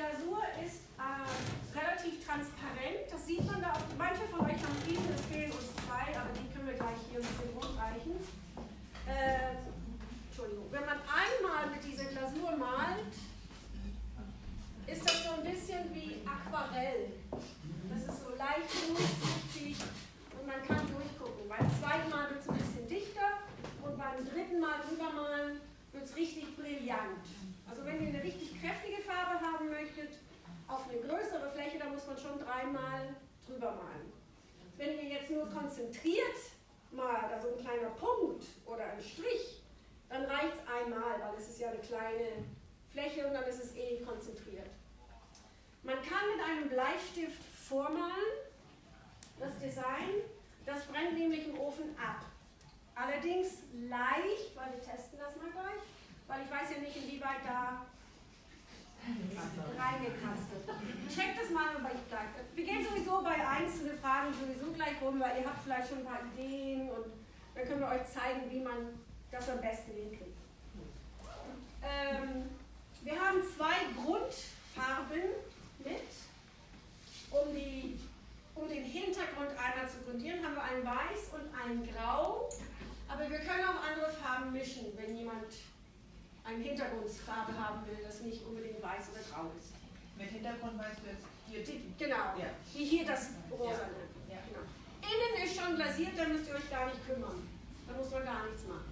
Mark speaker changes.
Speaker 1: Glasur ist äh, relativ transparent. Das sieht man da auch. Manche von euch haben viele, es fehlen uns zwei, aber die können wir gleich hier ein bisschen rumreichen. Äh, Entschuldigung. Wenn man einmal mit dieser Glasur malt, ist das so ein bisschen wie Aquarell. Das ist so leicht durchsichtig und man kann durchgucken. Beim zweiten Mal wird es ein bisschen dichter und beim dritten Mal rübermalen wird es richtig brillant. Also wenn ihr eine richtig kräftige Farbe haben möchtet, auf eine größere Fläche, da muss man schon dreimal drüber malen. Wenn ihr jetzt nur konzentriert malt, also ein kleiner Punkt oder ein Strich, dann reicht es einmal, weil es ist ja eine kleine Fläche und dann ist es eh konzentriert. Man kann mit einem Bleistift vormalen, das Design, das brennt nämlich im Ofen ab. Allerdings leicht, weil wir testen das mal gleich, weil ich weiß ja nicht, inwieweit da wird. Bei gleich. Wir gehen sowieso bei einzelnen Fragen sowieso gleich rum, weil ihr habt vielleicht schon ein paar Ideen und dann können wir euch zeigen, wie man das am besten hinkriegt. Ähm, wir haben zwei Grundfarben mit, um, die, um den Hintergrund einmal zu grundieren, haben wir ein Weiß und ein Grau. Aber wir können auch andere Farben mischen, wenn jemand eine Hintergrundfarbe haben will, das nicht unbedingt weiß oder grau ist.
Speaker 2: Mit Hintergrund meinst du jetzt hier die?
Speaker 1: Genau,
Speaker 2: Ja.
Speaker 1: wie hier das rosa.
Speaker 2: Ja.
Speaker 1: Genau. Innen ist schon glasiert, da müsst ihr euch gar nicht kümmern. Da muss man gar nichts machen.